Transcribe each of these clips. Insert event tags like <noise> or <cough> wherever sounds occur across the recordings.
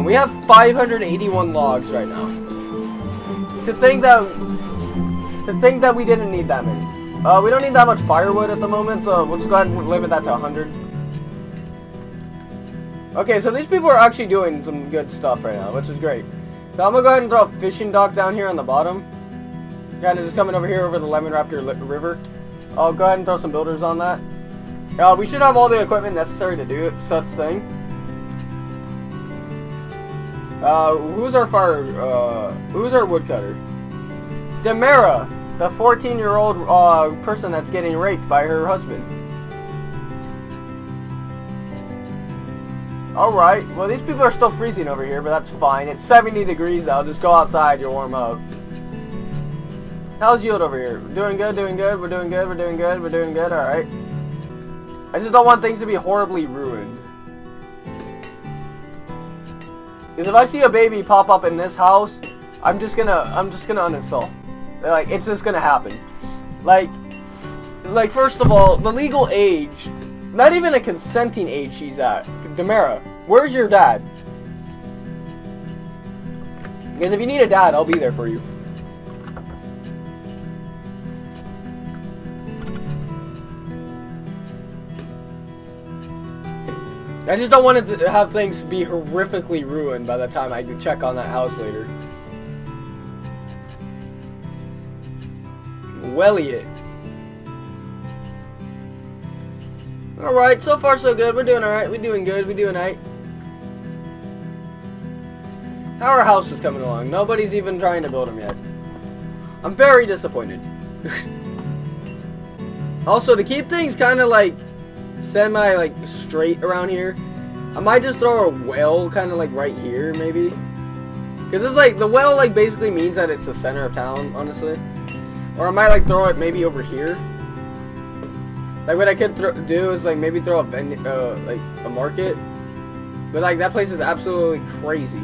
We have 581 logs right now. To think that to think that we didn't need that many. Uh, we don't need that much firewood at the moment, so we'll just go ahead and limit that to 100. Okay, so these people are actually doing some good stuff right now, which is great. So I'm gonna go ahead and throw a fishing dock down here on the bottom. Kind of just coming over here over the Lemon Raptor River. I'll go ahead and throw some builders on that. Uh, we should have all the equipment necessary to do such thing. Uh, who's our fire, uh, who's our woodcutter? Demera, the 14-year-old, uh, person that's getting raped by her husband. Alright, well these people are still freezing over here, but that's fine. It's 70 degrees though, just go outside, you'll warm up. How's yield over here? Doing good, doing good, we're doing good, we're doing good, we're doing good, alright. I just don't want things to be horribly ruined. Because if I see a baby pop up in this house, I'm just gonna, I'm just gonna uninstall. Like, it's just gonna happen. Like, like first of all, the legal age, not even a consenting age she's at. Demera, where's your dad? Because if you need a dad, I'll be there for you. I just don't want to have things be horrifically ruined by the time I check on that house later. Welliot. Alright, so far so good. We're doing alright. We're doing good. We're doing alright. Our house is coming along. Nobody's even trying to build them yet. I'm very disappointed. <laughs> also, to keep things kind of like semi like straight around here, I might just throw a well kind of like right here maybe. Because it's like, the well like basically means that it's the center of town, honestly. Or I might like throw it maybe over here. Like what I could do is like maybe throw a uh, like a market. But like that place is absolutely crazy.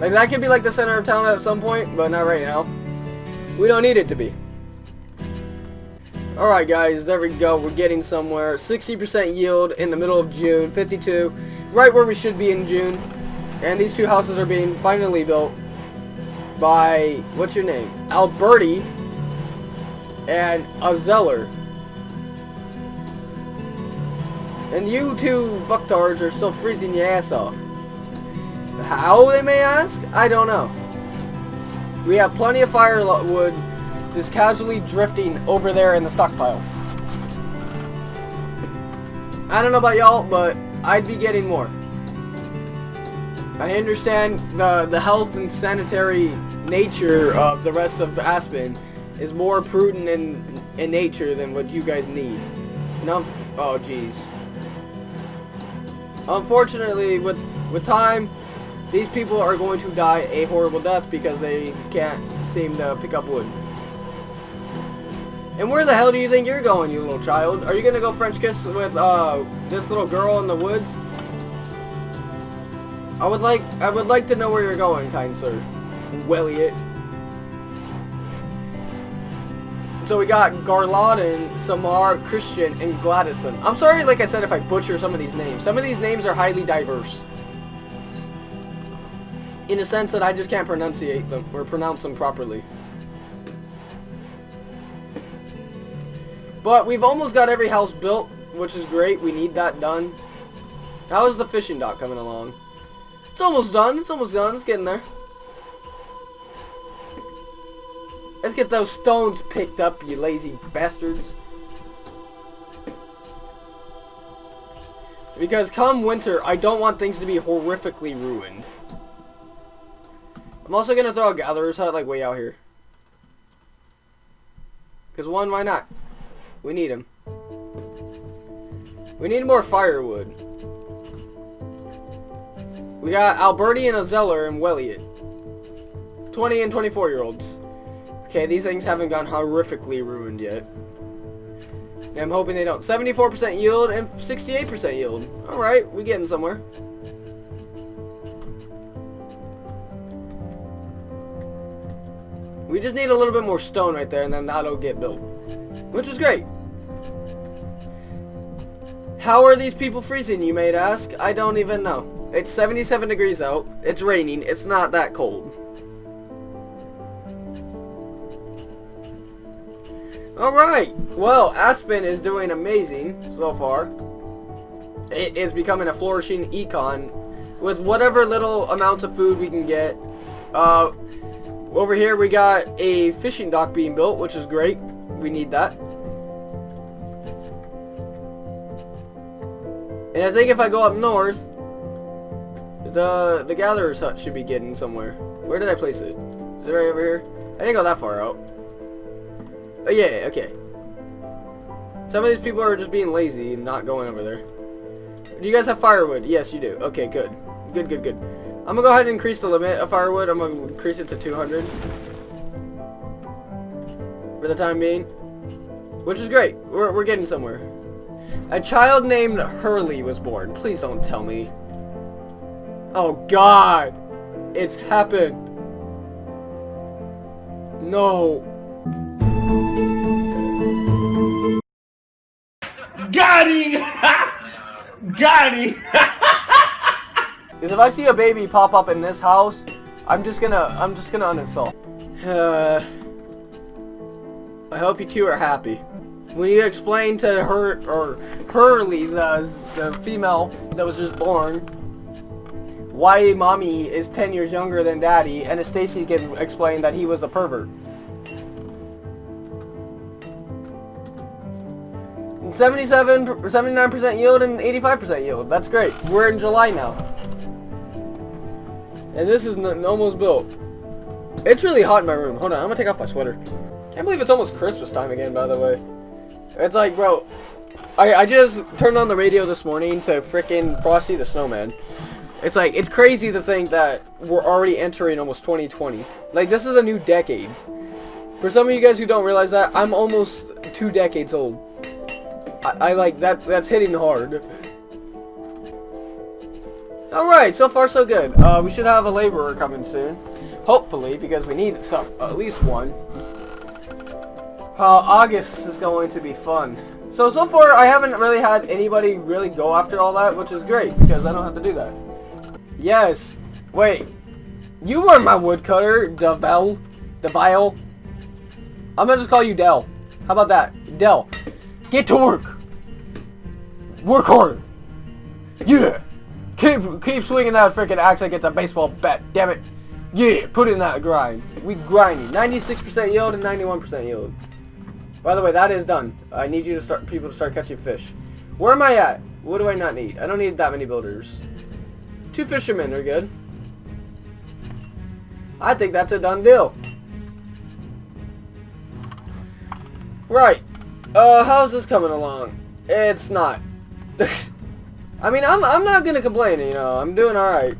Like that could be like the center of town at some point, but not right now. We don't need it to be. Alright guys, there we go. We're getting somewhere. 60% yield in the middle of June. 52. Right where we should be in June. And these two houses are being finally built by, what's your name? Alberti and Azeller. And you two fucktards are still freezing your ass off. How, they may ask? I don't know. We have plenty of firewood just casually drifting over there in the stockpile. I don't know about y'all, but I'd be getting more. I understand the, the health and sanitary nature of the rest of Aspen is more prudent in, in nature than what you guys need. And oh jeez. Unfortunately, with, with time, these people are going to die a horrible death because they can't seem to pick up wood. And where the hell do you think you're going, you little child? Are you gonna go French kiss with uh, this little girl in the woods? I would like I would like to know where you're going, kind sir. Welliot. So we got Garladin, Samar, Christian, and Gladison. I'm sorry, like I said, if I butcher some of these names. Some of these names are highly diverse in the sense that I just can't pronunciate them or pronounce them properly. But we've almost got every house built, which is great. We need that done. How is the fishing dock coming along? It's almost done. It's almost done. It's getting there. Let's get those stones picked up, you lazy bastards. Because come winter, I don't want things to be horrifically ruined. I'm also going to throw a gatherer's hut like way out here. Because one, why not? We need him. We need more firewood. We got Alberti and Azeller and Welliot. 20 and 24 year olds. Okay, these things haven't gone horrifically ruined yet. And I'm hoping they don't. 74% yield and 68% yield. Alright, we getting somewhere. We just need a little bit more stone right there, and then that'll get built. Which is great. How are these people freezing, you may ask? I don't even know. It's 77 degrees out. It's raining. It's not that cold. Alright. Well, Aspen is doing amazing so far. It is becoming a flourishing econ with whatever little amounts of food we can get. Uh, over here we got a fishing dock being built, which is great. We need that. And I think if I go up north, the the gatherer's hut should be getting somewhere. Where did I place it? Is it right over here? I didn't go that far out. Oh yeah, okay. Some of these people are just being lazy and not going over there. Do you guys have firewood? Yes, you do. Okay, good. Good, good, good. I'm gonna go ahead and increase the limit of firewood. I'm gonna increase it to 200. For the time being. Which is great. We're, we're getting somewhere. A child named Hurley was born. Please don't tell me. Oh god! It's happened! No. Got him! <laughs> Got him! <laughs> Because if I see a baby pop up in this house, I'm just gonna, I'm just gonna uninstall. Uh, I hope you two are happy. When you explain to her, or Hurley, the, the female that was just born, why mommy is 10 years younger than daddy, and Stacy can explain that he was a pervert. 77, 79% yield and 85% yield. That's great. We're in July now. And this is almost built. It's really hot in my room. Hold on, I'm gonna take off my sweater. Can't believe it's almost Christmas time again, by the way. It's like, bro, I, I just turned on the radio this morning to fricking Frosty the Snowman. It's like, it's crazy to think that we're already entering almost 2020. Like, this is a new decade. For some of you guys who don't realize that, I'm almost two decades old. I, I like, that. that's hitting hard. Alright, so far so good. Uh, we should have a laborer coming soon. Hopefully, because we need some, at least one. Uh, August is going to be fun. So, so far, I haven't really had anybody really go after all that, which is great, because I don't have to do that. Yes. Wait. You were my woodcutter, Devel. Devile. I'm gonna just call you Dell. How about that? Dell. Get to work. Work hard. Yeah. Keep keep swinging that freaking axe like it's a baseball bat. Damn it. Yeah, put in that grind. We grinding. 96% yield and 91% yield. By the way, that is done. I need you to start people to start catching fish. Where am I at? What do I not need? I don't need that many builders. Two fishermen are good. I think that's a done deal. Right. Uh, how's this coming along? It's not. <laughs> I mean, I'm, I'm not gonna complain, you know. I'm doing alright.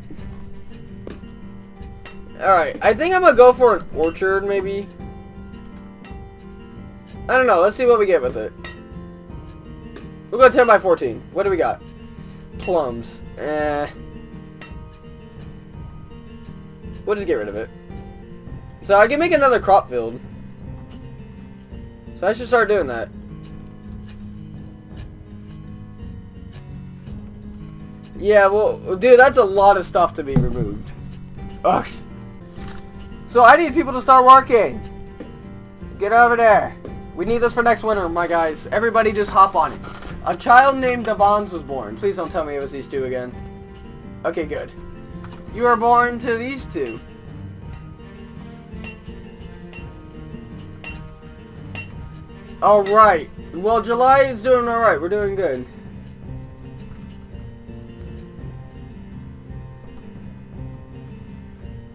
Alright, I think I'm gonna go for an orchard, maybe. I don't know. Let's see what we get with it. We'll go 10 by 14. What do we got? Plums. Eh. We'll just get rid of it. So I can make another crop field. So I should start doing that. Yeah, well, dude, that's a lot of stuff to be removed. Ugh. So I need people to start working. Get over there. We need this for next winter, my guys. Everybody just hop on it. A child named Devons was born. Please don't tell me it was these two again. Okay, good. You are born to these two. Alright. Well, July is doing alright. We're doing good.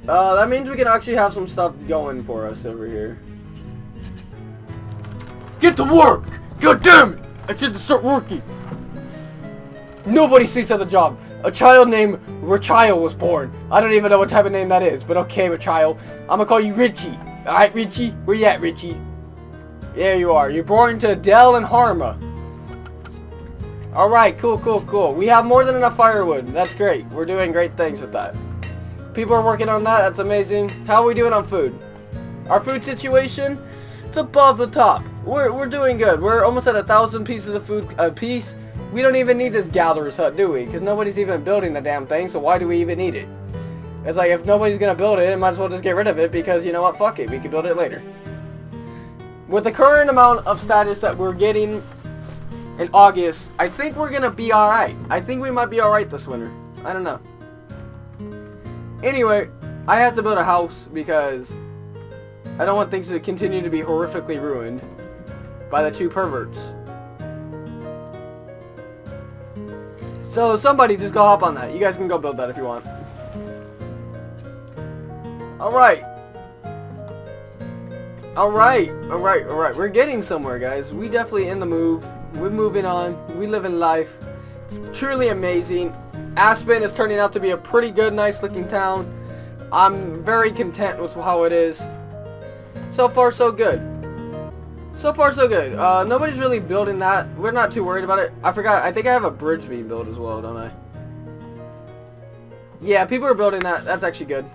Uh, that means we can actually have some stuff going for us over here. Get to work! God damn it! I said to start working! Nobody sleeps at the job. A child named Rachio was born. I don't even know what type of name that is, but okay, Rachio. I'm gonna call you Richie. Alright, Richie? Where you at, Richie? There you are. You're born to Dell and Harma. Alright, cool, cool, cool. We have more than enough firewood. That's great. We're doing great things with that. People are working on that. That's amazing. How are we doing on food? Our food situation? It's above the top. We're, we're doing good. We're almost at a thousand pieces of food a piece. we don't even need this gatherer's hut, do we? Because nobody's even building the damn thing, so why do we even need it? It's like, if nobody's gonna build it, might as well just get rid of it, because you know what, fuck it, we can build it later. With the current amount of status that we're getting in August, I think we're gonna be alright. I think we might be alright this winter. I don't know. Anyway, I have to build a house because I don't want things to continue to be horrifically ruined by the two perverts. So somebody just go hop on that. You guys can go build that if you want. Alright. Alright, alright, alright. We're getting somewhere, guys. We definitely in the move. We're moving on. We live in life. It's truly amazing. Aspen is turning out to be a pretty good, nice looking town. I'm very content with how it is. So far, so good. So far, so good. Uh, nobody's really building that. We're not too worried about it. I forgot. I think I have a bridge being built as well, don't I? Yeah, people are building that. That's actually good.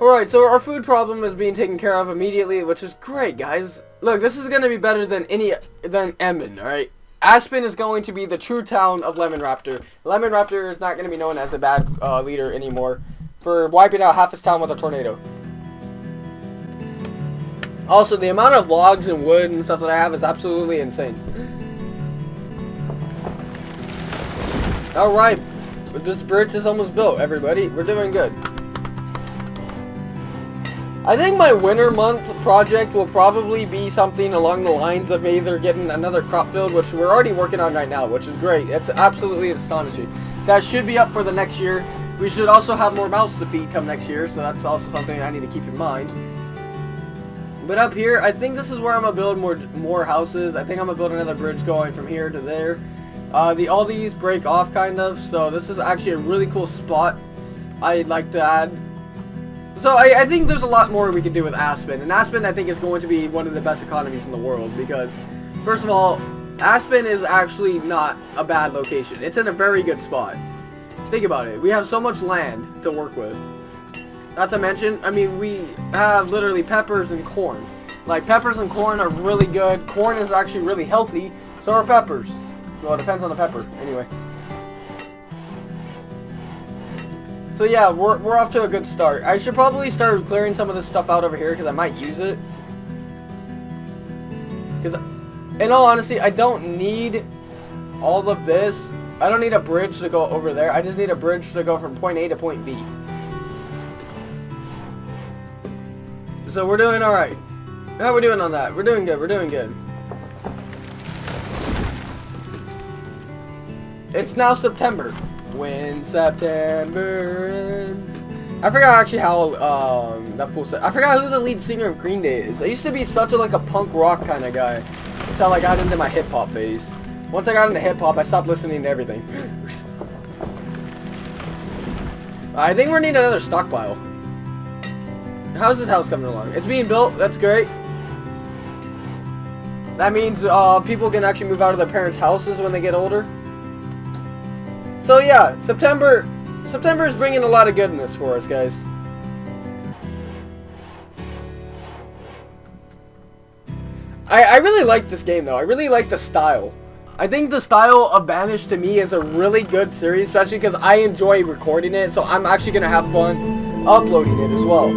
Alright, so our food problem is being taken care of immediately, which is great, guys. Look, this is going to be better than any, than Emmen, alright? Aspen is going to be the true town of Lemon Raptor. Lemon Raptor is not going to be known as a bad uh, leader anymore for wiping out half his town with a tornado. Also, the amount of logs and wood and stuff that I have is absolutely insane. Alright, this bridge is almost built, everybody. We're doing good. I think my winter month project will probably be something along the lines of either getting another crop field, which we're already working on right now, which is great. It's absolutely astonishing. That should be up for the next year. We should also have more mouths to feed come next year, so that's also something I need to keep in mind. But up here, I think this is where I'm going to build more more houses. I think I'm going to build another bridge going from here to there. Uh, the All these break off, kind of, so this is actually a really cool spot I'd like to add so I, I, think there's a lot more we can do with Aspen. And Aspen, I think, is going to be one of the best economies in the world. Because, first of all, Aspen is actually not a bad location. It's in a very good spot. Think about it. We have so much land to work with. Not to mention, I mean, we have literally peppers and corn. Like, peppers and corn are really good. Corn is actually really healthy. So are peppers. Well, it depends on the pepper. Anyway. So yeah, we're, we're off to a good start. I should probably start clearing some of this stuff out over here because I might use it. Because, in all honesty, I don't need all of this. I don't need a bridge to go over there. I just need a bridge to go from point A to point B. So we're doing alright. How we doing on that? We're doing good. We're doing good. It's now September. When September ends. I forgot actually how um that fool said. I forgot who the lead singer of Green Day is. I used to be such a like a punk rock kind of guy until I got into my hip hop phase. Once I got into hip hop, I stopped listening to everything. <laughs> I think we're needing another stockpile. How's this house coming along? It's being built. That's great. That means uh, people can actually move out of their parents' houses when they get older. So yeah, September September is bringing a lot of goodness for us, guys. I, I really like this game, though. I really like the style. I think the style of Banished to me is a really good series, especially because I enjoy recording it, so I'm actually going to have fun uploading it as well.